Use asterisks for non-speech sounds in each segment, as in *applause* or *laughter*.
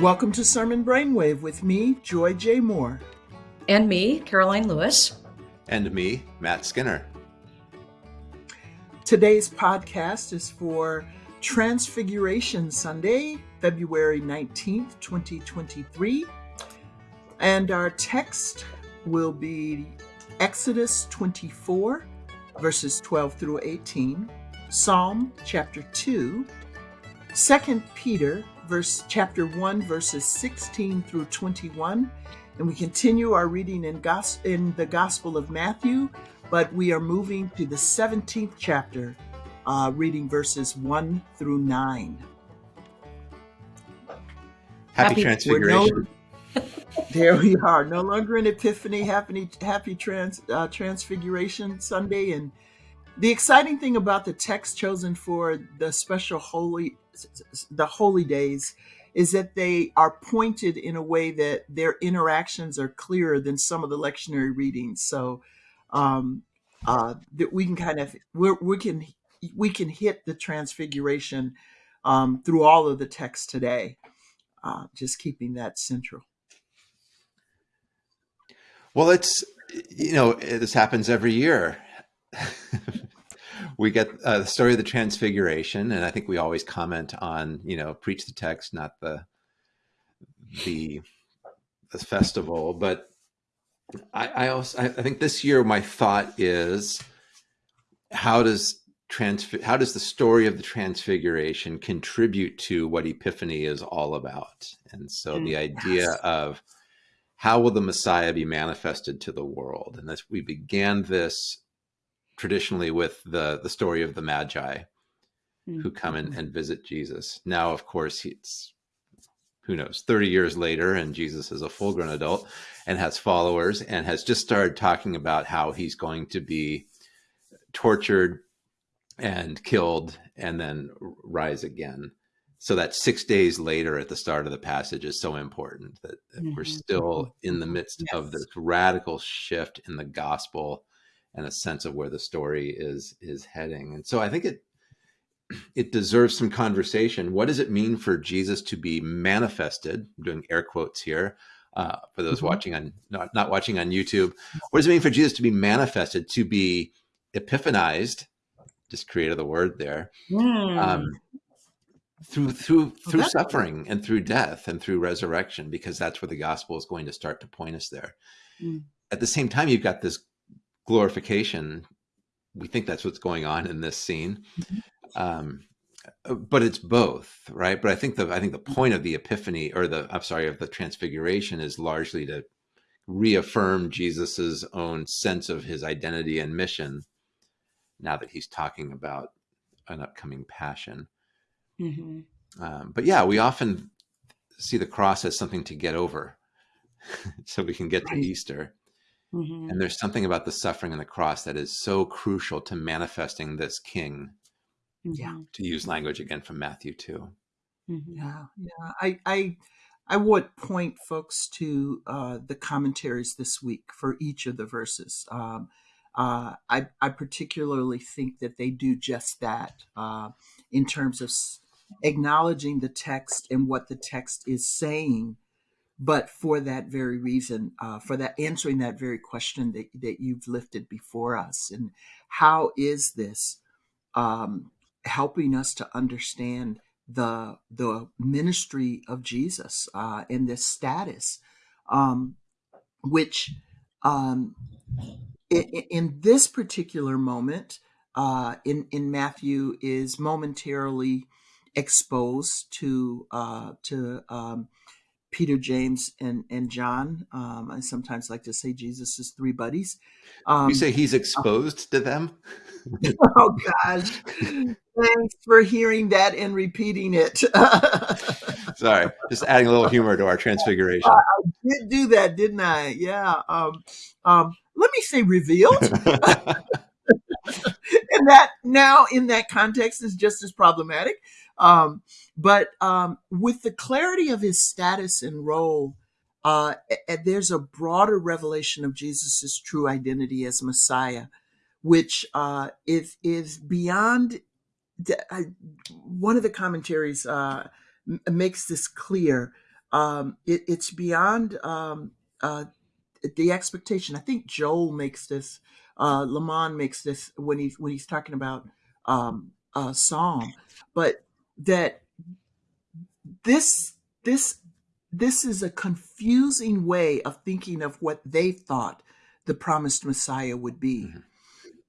Welcome to Sermon Brainwave with me, Joy J. Moore. And me, Karoline Lewis. And me, Matt Skinner. Today's podcast is for Transfiguration Sunday, February 19th, 2023. And our text will be Exodus 24, verses 12 through 18, Psalm chapter 2, 2 Peter verse chapter 1 verses 16 through 21 and we continue our reading in, gos- in the gospel of matthew but we are moving to the 17th chapter uh, reading verses 1 through 9 happy, happy transfiguration. No, *laughs* there we are. No longer in epiphany happy happy trans, uh, transfiguration sunday and the exciting thing about the text chosen for the special holy the holy days is that they are pointed in a way that their interactions are clearer than some of the lectionary readings. So um, uh, that we can kind of we we can we can hit the transfiguration um, through all of the text today, uh, just keeping that central. Well, it's you know this happens every year. *laughs* we get uh, the story of the transfiguration and i think we always comment on you know preach the text not the the the festival but i i also i think this year my thought is how does trans how does the story of the transfiguration contribute to what epiphany is all about and so mm, the idea yes. of how will the messiah be manifested to the world and as we began this traditionally with the the story of the magi mm-hmm. who come in mm-hmm. and visit Jesus. Now, of course, it's who knows, 30 years later, and Jesus is a full grown adult and has followers and has just started talking about how he's going to be tortured and killed and then rise again. So that six days later at the start of the passage is so important that mm-hmm. we're still in the midst yes. of this radical shift in the gospel and a sense of where the story is is heading. And so I think it it deserves some conversation. What does it mean for Jesus to be manifested? I'm doing air quotes here uh, for those mm-hmm. watching on not not watching on YouTube. What does it mean for Jesus to be manifested, to be epiphanized? Just created the word there. Mm. Um, through through through suffering and through death and through resurrection, because that's where the gospel is going to start to point us there. Mm. At the same time, you've got this glorification. We think that's what's going on in this scene. Mm-hmm. Um, uh, but it's both, right? But I think the I think the point of the epiphany or the I'm sorry of the transfiguration is largely to reaffirm Jesus's own sense of his identity and mission now that he's talking about an upcoming passion. Mm-hmm. Um, but yeah, we often see the cross as something to get over *laughs* so we can get right. to Easter. Mm-hmm. And there's something about the suffering and the cross that is so crucial to manifesting this king. Yeah. To use language again from Matthew 2. Mm-hmm. Yeah. Yeah. I, I, I would point folks to uh, the commentaries this week for each of the verses. Um, uh, I, I, particularly think that they do just that uh, in terms of acknowledging the text and what the text is saying but for that very reason, uh, for that answering that very question that, that you've lifted before us. And how is this um, helping us to understand the, the ministry of Jesus uh, and this status, um, which um, in, in, this particular moment, uh, in, in Matthew, is momentarily exposed to, uh, to um, Peter, James, and and John. Um, I sometimes like to say Jesus is three buddies. Um, you say he's exposed uh, to them. *laughs* oh gosh! Thanks for hearing that and repeating it. *laughs* Sorry, just adding a little humor to our transfiguration. I, I did do that, didn't I? Yeah. Um, um, let me say revealed. *laughs* *laughs* and that now in that context is just as problematic. Um, but um, with the clarity of his status and role, uh, there's a broader revelation of Jesus's true identity as Messiah, which uh, is is beyond. The, one of the commentaries uh, makes this clear. um, it, it's beyond um, uh, the expectation. I think Joel makes this, uh, LeMon makes this when he's when he's talking about um, uh, Psalm, but that this this this is a confusing way of thinking of what they thought the promised Messiah would be. Mm-hmm.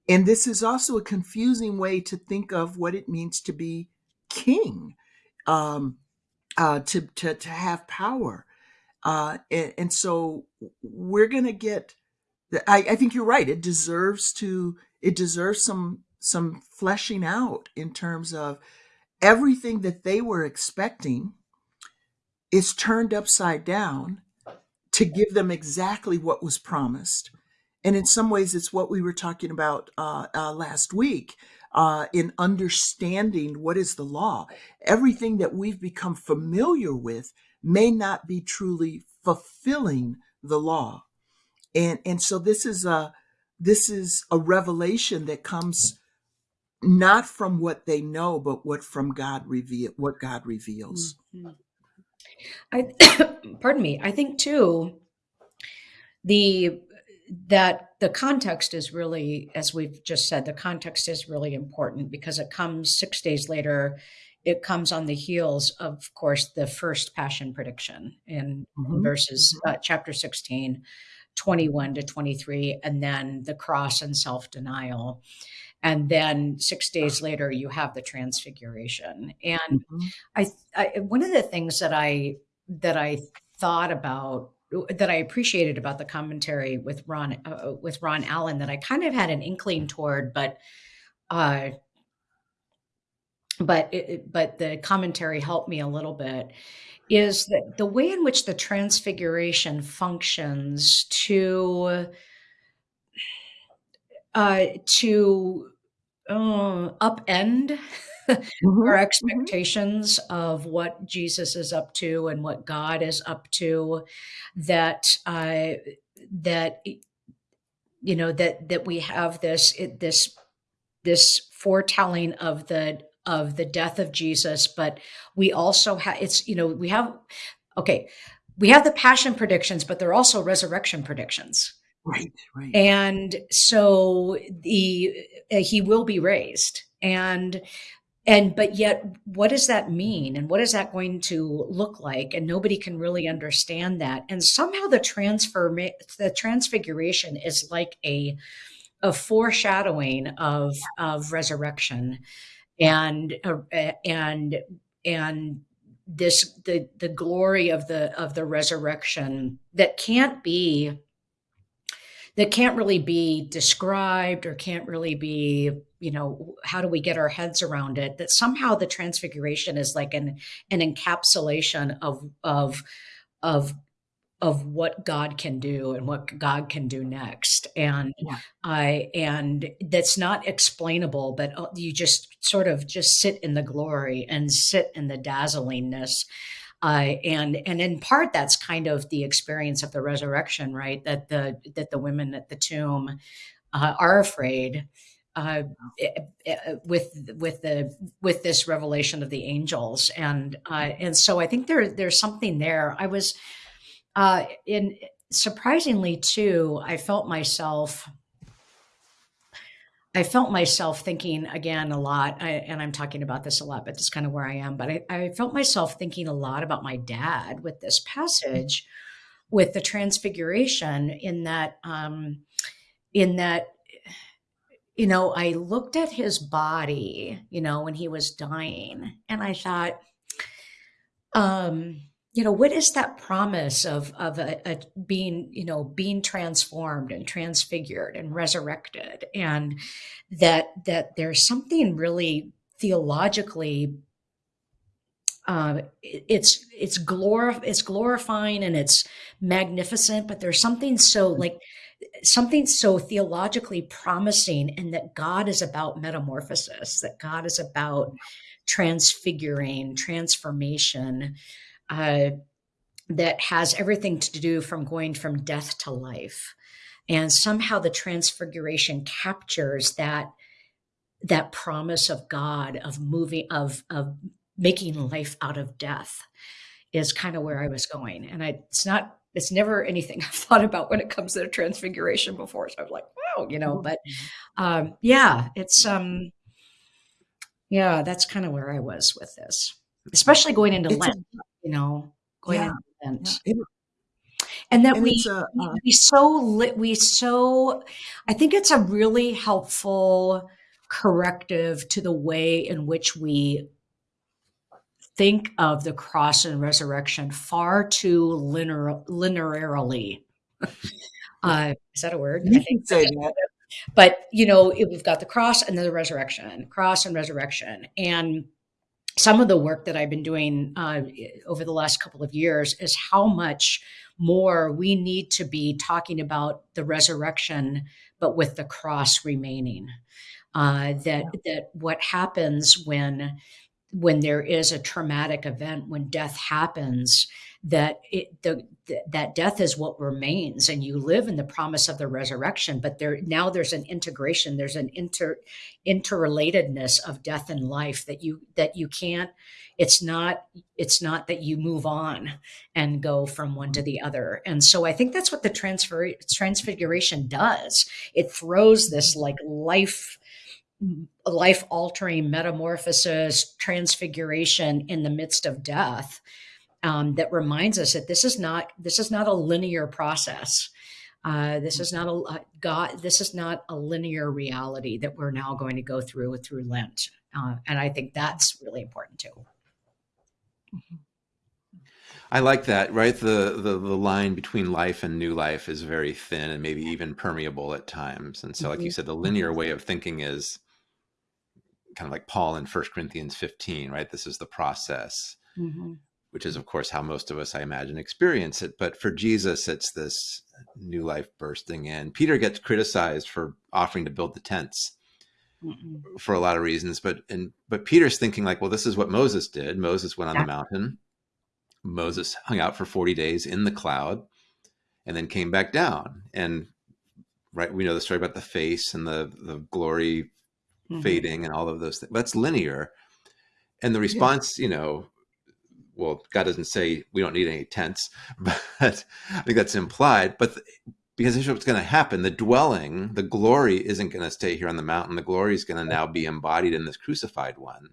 And this is also a confusing way to think of what it means to be king, um, uh, to, to, to have power. Uh, and, and so we're going to get, I, I think you're right. It deserves to, it deserves some, some fleshing out in terms of everything that they were expecting is turned upside down to give them exactly what was promised. And in some ways, it's what we were talking about uh, uh, last week uh, in understanding what is the law. Everything that we've become familiar with may not be truly fulfilling the law. And, and so this is a, this is a revelation that comes not from what they know, but what from God reveal, what God reveals. Mm-hmm. I *coughs* pardon me. I think too the that the context is really, as we've just said, the context is really important because it comes six days later. It comes on the heels, of course, the first passion prediction in mm-hmm. verses mm-hmm. uh, chapter 16, 21 to 23, and then the cross and self denial and then six days later you have the transfiguration and mm-hmm. I, I, one of the things that i that i thought about that i appreciated about the commentary with ron uh, with ron allen that i kind of had an inkling toward but uh but it, but the commentary helped me a little bit is that the way in which the transfiguration functions to uh, to uh, upend mm-hmm. our mm-hmm. expectations mm-hmm. of what Jesus is up to and what God is up to. That uh, that you know that that we have this this this foretelling of the of the death of Jesus, but we also have it's you know we have okay we have the passion predictions, but they're also resurrection predictions. Right, right. And so the uh, he will be raised. And and but yet what does that mean? And what is that going to look like? And nobody can really understand that. And somehow the transfer the transfiguration is like a a foreshadowing of of resurrection and uh, and and this the the glory of the of the resurrection that can't be that can't really be described or can't really be you know how do we get our heads around it that somehow the transfiguration is like an an encapsulation of of of of what God can do and what God can do next, and yeah. I and that's not explainable, but uh, you just sort of just sit in the glory and sit in the dazzlingness uh, and and in part that's kind of the experience of the resurrection, right? That the that the women at the tomb uh, are afraid uh, eh, eh, with with the with this revelation of the angels, and uh, and so I think there there's something there. I was uh, in surprisingly too. I felt myself I felt myself thinking again a lot, I, and I'm talking about this a lot, but that's kind of where I am. But I, I, felt myself thinking a lot about my dad with this passage, with the transfiguration. In that, um, in that, you know, I looked at his body, you know, when he was dying, and I thought, um, you know what is that promise of of a, a, being you know being transformed and transfigured and resurrected? And that that there's something really theologically uh, it's it's glor it's glorifying and it's magnificent but there's something so like something so theologically promising and that god is about metamorphosis that god is about transfiguring transformation uh, that has everything to do from going from death to life. And somehow the transfiguration captures that that promise of God of moving of of making life out of death. is kind of where I was going. And I, it's not, it's never anything *laughs* I've thought about when it comes to the transfiguration before. So I was like, wow, you know, but um, yeah, it's, um, yeah, that's kind of where I was with this, especially going into It's a, Lent, you know, going yeah, Lent. yeah. And that and we, a, we, uh, we so lit, we so, I think it's a really helpful corrective to the way in which we think of the cross and resurrection far too linear, linearly. *laughs* Uh, is that a word? I think say that. but you know it, we've got the cross and then the resurrection cross and resurrection and some of the work that i've been doing uh, over the last couple of years is how much more we need to be talking about the resurrection but with the cross remaining. Uh, that that what happens when when there is a traumatic event when death happens that it the, th- that death is what remains and you live in the promise of the resurrection but there now there's an integration there's an inter interrelatedness of death and life that you that you can't it's not it's not that you move on and go from one to the other and so i think that's what the transfer transfiguration does it throws this like life life altering metamorphosis transfiguration in the midst of death um, that reminds us that this is not this is not a linear process. Uh, this is not a uh, God. This is not a linear reality that we're now going to go through through Lent, uh, and I think that's really important too. I like that, right? The, the the line between life and new life is very thin and maybe even permeable at times. And so, like you Mhm. said, the linear way of thinking is kind of like Paul in 1 Corinthians 15, right? This is the process, Mhm. Which is, of course, how most of us, I imagine, experience it. But for Jesus, it's this new life bursting in. Peter gets criticized for offering to build the tents Mhm. for a lot of reasons, but and but Peter's thinking like, well, this is what Moses did. Moses went on Yeah. the mountain. Moses hung out for 40 days in the cloud and then came back down. And right, we know the story about the face and the the glory Mhm. fading and all of those things. That's linear. And the Yeah. response, you know, well, God doesn't say we don't need any tents, *laughs* but I think that's implied. But th- because here's what's going to happen the dwelling, the glory isn't going to stay here on the mountain. The glory is going to now be embodied in this crucified one,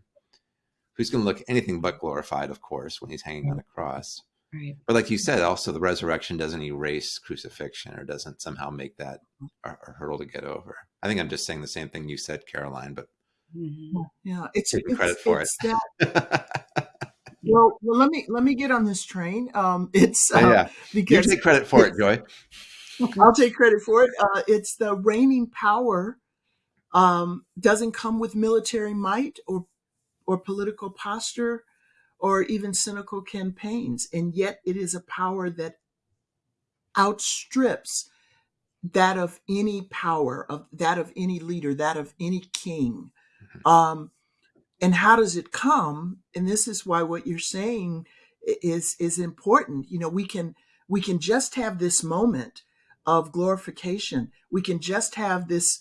who's going to look anything but glorified, of course, when he's hanging on a cross. Right. But like you said, also the resurrection doesn't erase crucifixion or doesn't somehow make that a, a hurdle to get over. I think I'm just saying the same thing you said, Karoline, but Mhm. Yeah, it's take it's credit for it's it. that. *laughs* Well, well, let me let me get on this train. Um, *laughs* it's yeah, uh, yeah. You take credit for it, Joy. *laughs* I'll take credit for it. Uh, it's the reigning power um, doesn't come with military might or or political posture or even cynical campaigns, and yet it is a power that outstrips that of any power of that of any leader, that of any king. Um, and how does it come? And this is why what you're saying is is important. You know, we can we can just have this moment of glorification. We can just have this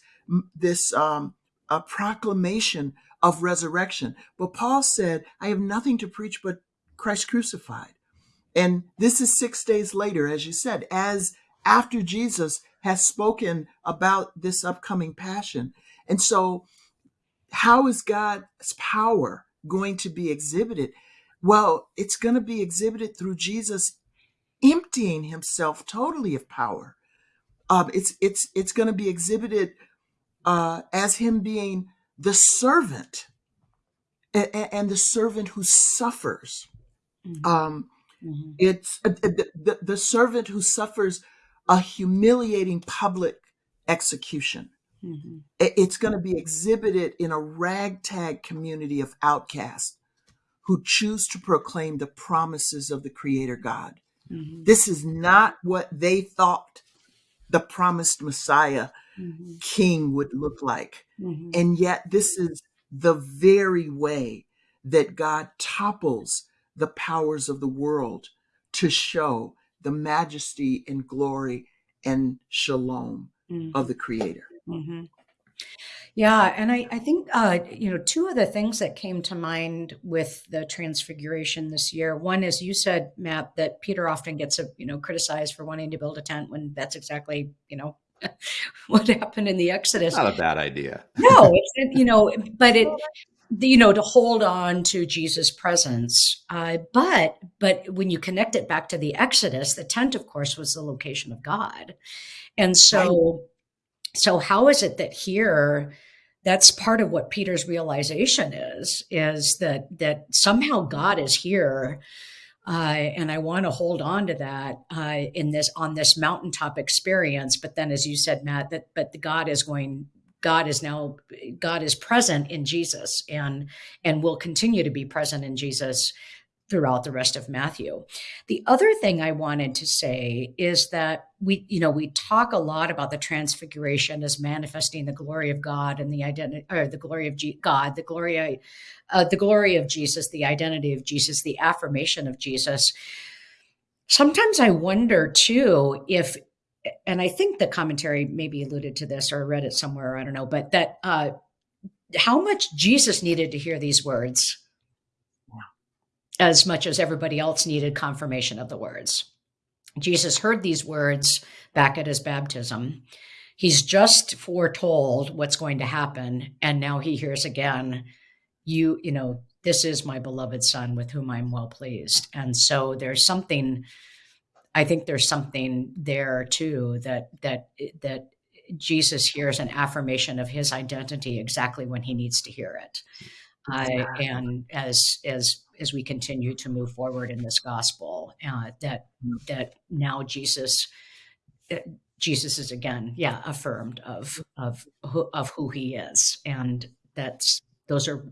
this um, a proclamation of resurrection. But Paul said, "I have nothing to preach but Christ crucified." And this is six days later, as you said, as after Jesus has spoken about this upcoming passion. And so, how is God's power going to be exhibited? Well, it's going to be exhibited through Jesus emptying himself totally of power. Um, it's it's it's going to be exhibited uh, as him being the servant and, and the servant who suffers. Mhm. Um, Mhm. it's uh, the, the, the servant who suffers a humiliating public execution. Mhm. It's going to be exhibited in a ragtag community of outcasts who choose to proclaim the promises of the Creator God. Mhm. This is not what they thought the promised Messiah Mhm. king would look like. Mhm. And yet, this is the very way that God topples the powers of the world to show the majesty and glory and shalom Mhm. of the Creator. Hmm Yeah, and I, I think uh, you know two of the things that came to mind with the transfiguration this year. One is you said, Matt, that Peter often gets a, you know criticized for wanting to build a tent when that's exactly you know *laughs* what happened in the Exodus. Not a bad idea. *laughs* no, it's you know, but it you know to hold on to jesus presence uh, but but when you connect it back to the exodus the tent of course was the location of god and so so how is it that here that's part of what peter's realization is is that that somehow god is here uh, and I want to hold on to that uh, in this on this mountaintop experience. But then, as you said, Matt, that but the God is going God is now God is present in Jesus and and will continue to be present in Jesus throughout the rest of Matthew. The other thing I wanted to say is that we you know we talk a lot about the transfiguration as manifesting the glory of God and the identity or the glory of G- God, the glory uh, the glory of Jesus, the identity of Jesus, the affirmation of Jesus. Sometimes I wonder too if and I think the commentary maybe alluded to this or read it somewhere, I don't know, but that uh, how much Jesus needed to hear these words as much as everybody else needed confirmation of the words. Jesus heard these words back at his baptism. He's just foretold what's going to happen. And now he hears again, you, you know, this is my beloved son with whom I'm well pleased. And so there's something I think there's something there too that that that Jesus hears an affirmation of his identity exactly when he needs to hear it. Uh, and as as as we continue to move forward in this gospel, uh, that that now Jesus Jesus is again, yeah, affirmed of of of who he is, and that's those are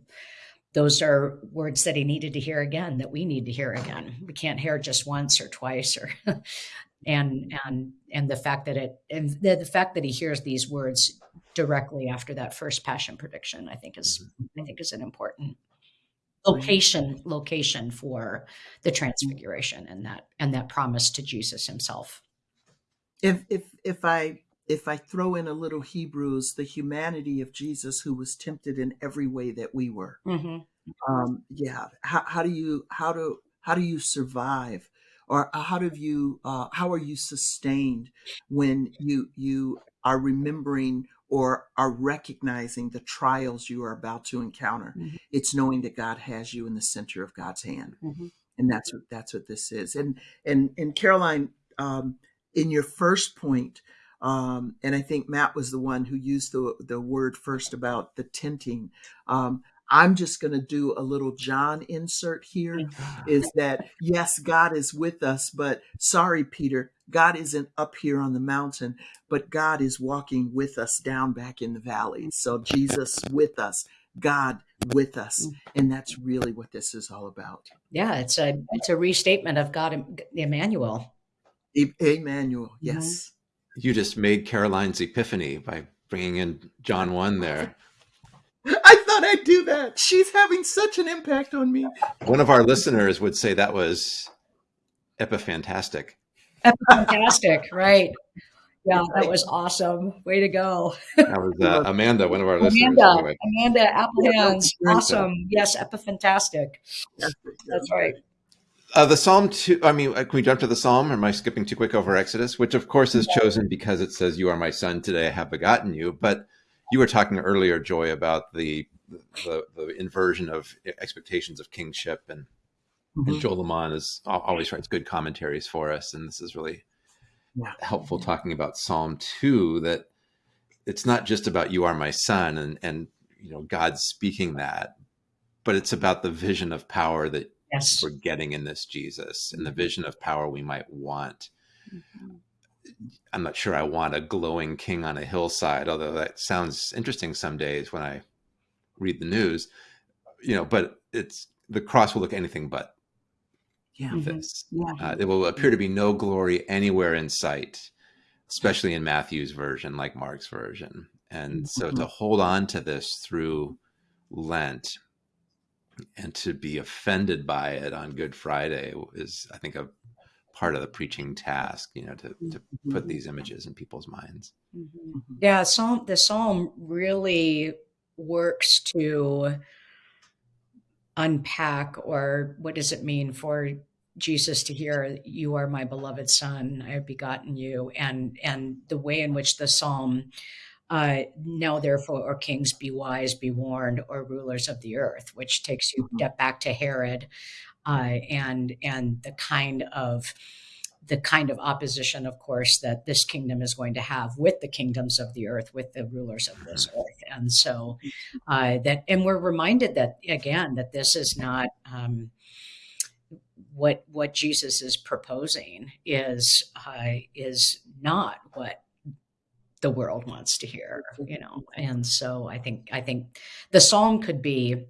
those are words that he needed to hear again that we need to hear again. We can't hear just once or twice or *laughs* and and and the fact that it and the, the fact that he hears these words directly after that first passion prediction i think is i think is an important location location for the transfiguration and that and that promise to jesus himself if if if i if I throw in a little Hebrews, the humanity of Jesus, who was tempted in every way that we were. Mm-hmm. Um, yeah. How, how do you how do how do you survive, or how do you uh, how are you sustained when you you are remembering or are recognizing the trials you are about to encounter? Mm-hmm. It's knowing that God has you in the center of God's hand, mm-hmm. and that's what that's what this is. And and and Karoline, um, in your first point um, and I think Matt was the one who used the the word first about the tinting. Um, I'm just going to do a little John insert here *laughs* is that yes, God is with us, but sorry, Peter, God isn't up here on the mountain, but God is walking with us down back in the valley. So Jesus with us, God with us. Mm. And that's really what this is all about. Yeah, it's a it's a restatement of God Emmanuel. Emmanuel, yes. Mm-hmm you just made Karoline's epiphany by bringing in John 1 there. *laughs* I thought I'd do that. She's having such an impact on me. One of our listeners would say that was epiphantastic. Epiphantastic, *laughs* right. Yeah, that was awesome. Way to go. that was uh, *laughs* Amanda, one of our listeners. Amanda, anyway. Amanda Applehands. Awesome. Yes, epiphantastic. That's right. Uh, the Psalm two. I mean, uh, can we jump to the Psalm? Or am I skipping too quick over Exodus? Which, of course, is chosen because it says, "You are my son; today I have begotten you." But you were talking earlier, Joy, about the the, the inversion of expectations of kingship, and, mm-hmm. and Joel LeMon is always writes good commentaries for us, and this is really yeah. helpful talking about Psalm two. That it's not just about "You are my son" and and you know God speaking that, but it's about the vision of power that yes. we're getting in this Jesus and the mm-hmm. vision of power we might want. Mm-hmm. I'm not sure I want a glowing king on a hillside, although that sounds interesting some days when I read the news, you know, but it's the cross will look anything but yeah. Mm-hmm. this. Yeah. Uh, it will appear to be no glory anywhere in sight, especially in Matthew's version, like Mark's version. And so to hold on to this through Lent and to be offended by it on Good Friday is, I think, a part of the preaching task, you know, to, to put mm-hmm. these images in people's minds. Mm-hmm. Yeah, Psalm the Psalm really works to unpack or what does it mean for Jesus to hear, "You are my beloved Son; I have begotten you," and and the way in which the psalm, uh, now therefore, or kings, be wise, be warned, or rulers of the earth, which takes you mm-hmm. back to Herod, uh, and and the kind of the kind of opposition, of course, that this kingdom is going to have with the kingdoms of the earth, with the rulers of this mm-hmm. earth, and so uh, that, and we're reminded that again that this is not. Um, what what Jesus is proposing is uh, is not what the world wants to hear, you know. And so I think I think the psalm could be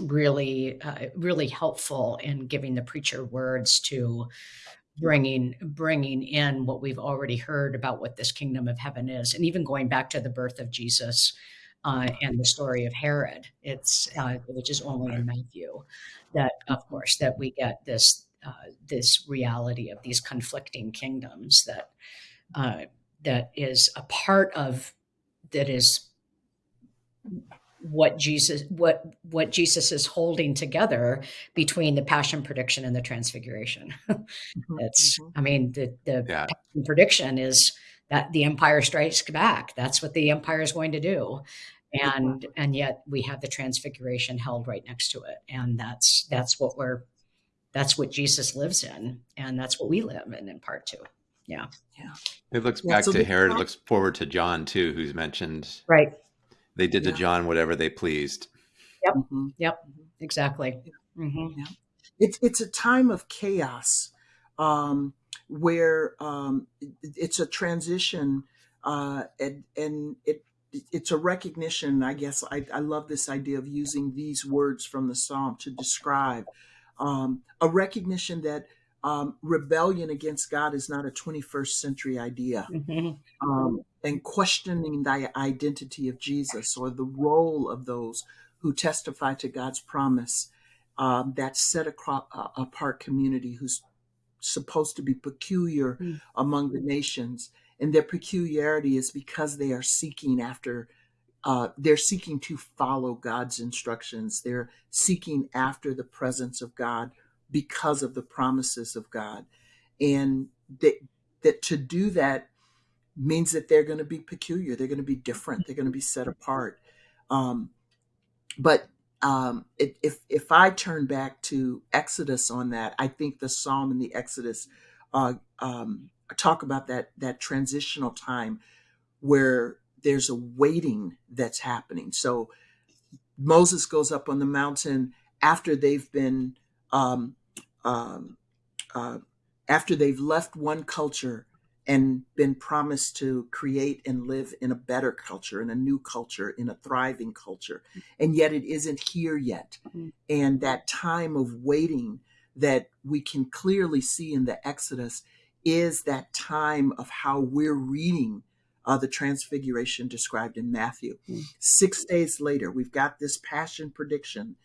really uh, really helpful in giving the preacher words to bringing bringing in what we've already heard about what this kingdom of heaven is, and even going back to the birth of Jesus. Uh, and the story of Herod, it's uh, which is only in Matthew, that of course that we get this uh, this reality of these conflicting kingdoms that uh, that is a part of that is what Jesus what what Jesus is holding together between the passion prediction and the transfiguration. Mm-hmm, *laughs* it's mm-hmm. I mean the the yeah. prediction is that the empire strikes back. That's what the empire is going to do. And and yet we have the transfiguration held right next to it. And that's that's what we're that's what Jesus lives in, and that's what we live in in part 2. Yeah, yeah. It looks yeah, back so to Herod. It looks forward to John too, who's mentioned. Right. They did yeah. to John whatever they pleased. Yep. Mm-hmm. Yep. Exactly. Mm-hmm. Yeah. It's it's a time of chaos, um, where um, it's a transition, uh, and and it it's a recognition. I guess I, I love this idea of using these words from the psalm to describe um, a recognition that um, rebellion against God is not a 21st century idea, mm-hmm. um, and questioning the identity of Jesus or the role of those who testify to God's promise, um, that set across, uh, apart community who's supposed to be peculiar mm-hmm. among the nations, and their peculiarity is because they are seeking after uh, they're seeking to follow God's instructions. They're seeking after the presence of God because of the promises of God. And that, that to do that means that they're going to be peculiar. They're going to be different. They're going to be set apart. Um, but um, it, if if I turn back to Exodus on that, I think the Psalm and the Exodus uh, um, talk about that that transitional time where there's a waiting that's happening. So Moses goes up on the mountain after they've been um, um, uh, after they've left one culture and been promised to create and live in a better culture, in a new culture, in a thriving culture, and yet it isn't here yet. Mm-hmm. And that time of waiting that we can clearly see in the Exodus is that time of how we're reading uh, the transfiguration described in Matthew. Mm. Six days later, we've got this passion prediction,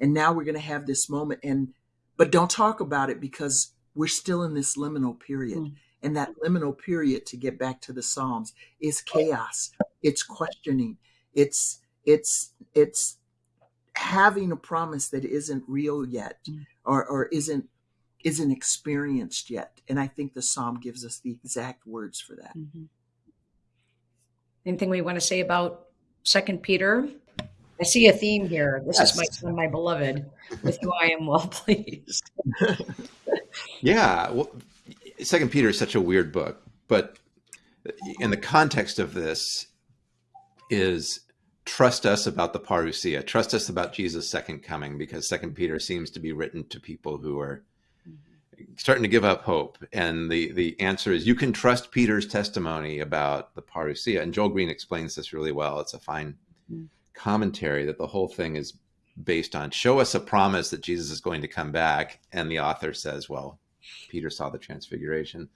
and now we're going to have this moment. And but don't talk about it because we're still in this liminal period. Mm. And that liminal period, to get back to the Psalms, is chaos. It's questioning. It's it's it's having a promise that isn't real yet, mm. or or isn't isn't experienced yet. And I think the Psalm gives us the exact words for that. Mm-hmm. Anything we want to say about Second Peter? I see a theme here. This yes. is my son, my beloved, with whom I am well *laughs* pleased. *laughs* yeah, well, Second Peter is such a weird book, but in the context of this is trust us about the parousia, trust us about Jesus' second coming, because Second Peter seems to be written to people who are starting to give up hope. And the, the answer is you can trust Peter's testimony about the parousia. And Joel Green explains this really well. It's a fine mm. commentary that the whole thing is based on show us a promise that Jesus is going to come back. And the author says, well, Peter saw the transfiguration.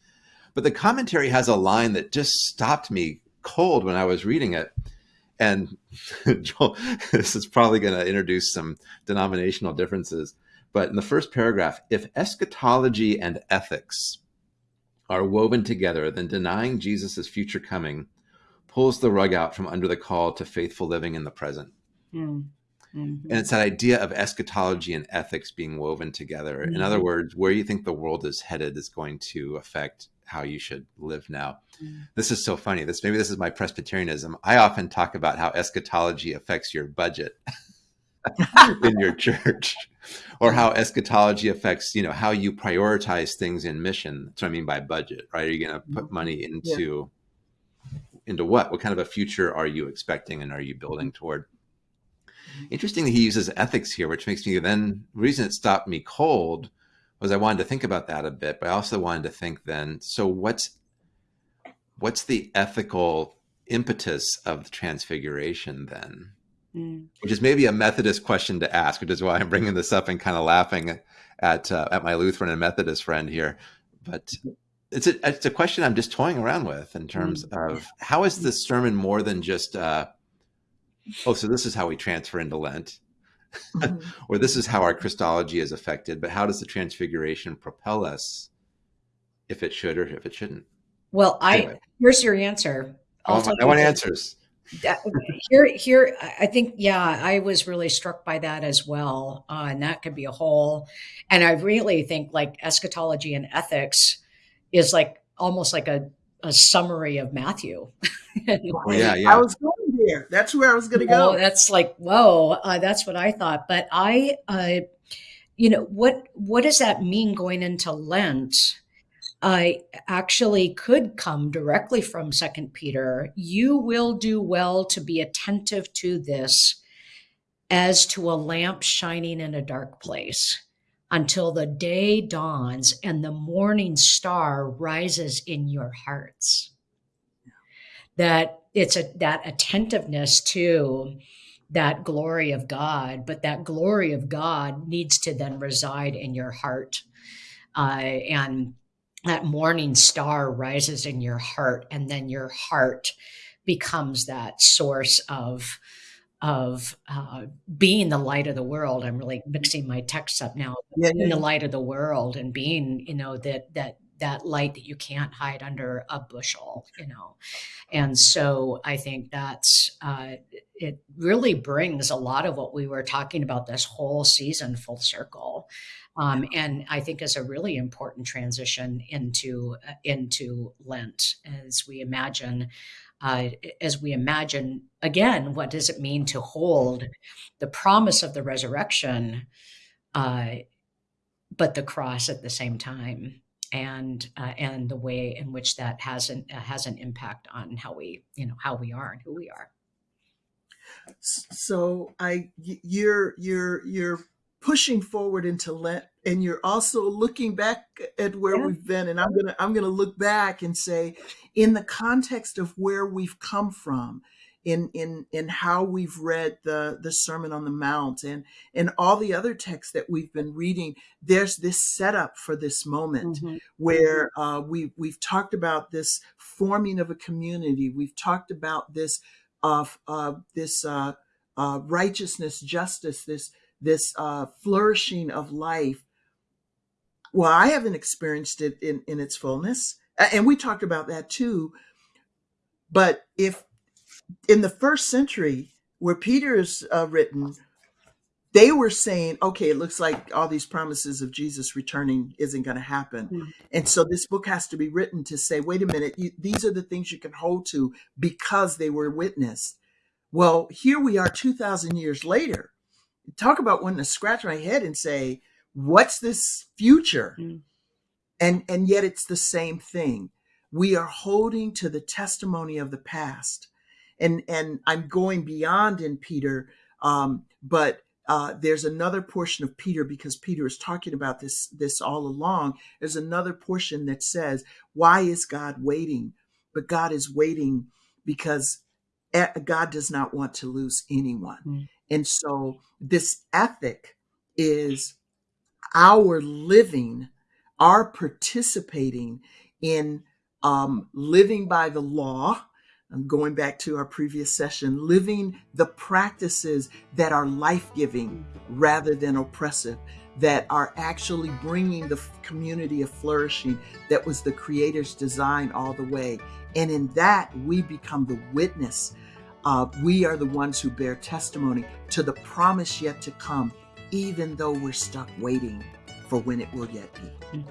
But the commentary has a line that just stopped me cold when I was reading it. And *laughs* Joel, this is probably going to introduce some denominational differences But in the first paragraph, if eschatology and ethics are woven together, then denying Jesus' future coming pulls the rug out from under the call to faithful living in the present. Mm. Mm-hmm. And it's that idea of eschatology and ethics being woven together. Mm-hmm. In other words, where you think the world is headed is going to affect how you should live now. Mm-hmm. This is so funny. This maybe this is my Presbyterianism. I often talk about how eschatology affects your budget *laughs* in your church, or how eschatology affects you know how you prioritize things in mission. That's what I mean by budget. Right? Are you going to put mm-hmm. money into yeah. into what? What kind of a future are you expecting, and are you building toward? Interestingly, he uses ethics here, which makes me then the reason it stopped me cold was I wanted to think about that a bit, but I also wanted to think then, so what's what's the ethical impetus of the transfiguration then? Mm. Which is maybe a Methodist question to ask, which is why I'm bringing this up and kind of laughing at uh, at my Lutheran and Methodist friend here. But it's a it's a question I'm just toying around with in terms mm. of how is this sermon more than just uh, oh, so this is how we transfer into Lent, mm-hmm. *laughs* or this is how our Christology is affected. But how does the Transfiguration propel us, if it should or if it shouldn't? Well, I here's your answer. Oh, I want answers. That, here, here, I think, yeah, I was really struck by that as well, uh, and that could be a whole. And I really think like eschatology and ethics is like almost like a, a summary of Matthew. *laughs* oh, yeah, yeah. I was going there. That's where I was going to go. That's like whoa. Uh, that's what I thought. But I, uh, you know, what what does that mean going into Lent? I actually could come directly from Second Peter. You will do well to be attentive to this, as to a lamp shining in a dark place until the day dawns and the morning star rises in your hearts. That it's a that attentiveness to that glory of God, but that glory of God needs to then reside in your heart. Uh, and that morning star rises in your heart, and then your heart becomes that source of of uh, being the light of the world. I'm really mixing my texts up now. Yeah, being yeah. the light of the world and being, you know, that that that light that you can't hide under a bushel, you know. And so I think that's uh, it really brings a lot of what we were talking about this whole season full circle. Um, and I think is a really important transition into uh, into Lent as we imagine uh, as we imagine again what does it mean to hold the promise of the resurrection, uh, but the cross at the same time and uh, and the way in which that has an uh, has an impact on how we you know how we are and who we are so i you're you're you're pushing forward into lent and you're also looking back at where yeah. we've been and i'm gonna i'm gonna look back and say in the context of where we've come from in in in how we've read the the Sermon on the Mount and and all the other texts that we've been reading. There's this setup for this moment mm-hmm. where uh, we we've talked about this forming of a community. We've talked about this of uh, this uh, uh, righteousness, justice, this this uh, flourishing of life. Well, I haven't experienced it in in its fullness, and we talked about that too. But if in the first century where Peter is uh, written, they were saying, okay, it looks like all these promises of Jesus returning isn't going to happen. Mm-hmm. And so this book has to be written to say, wait a minute, you, these are the things you can hold to because they were witnessed. Well, here we are 2,000 years later. Talk about wanting to scratch my head and say, what's this future? Mm-hmm. And, and yet it's the same thing. We are holding to the testimony of the past and and I'm going beyond in Peter, um, but uh, there's another portion of Peter because Peter is talking about this this all along. There's another portion that says, "Why is God waiting?" But God is waiting because God does not want to lose anyone, mm. and so this ethic is our living, our participating in um, living by the law I'm going back to our previous session, living the practices that are life giving rather than oppressive. that are actually bringing the community of flourishing that was the creator's design all the way and in that we become the witness uh, we are the ones who bear testimony to the promise yet to come even though we're stuck waiting for when it will yet be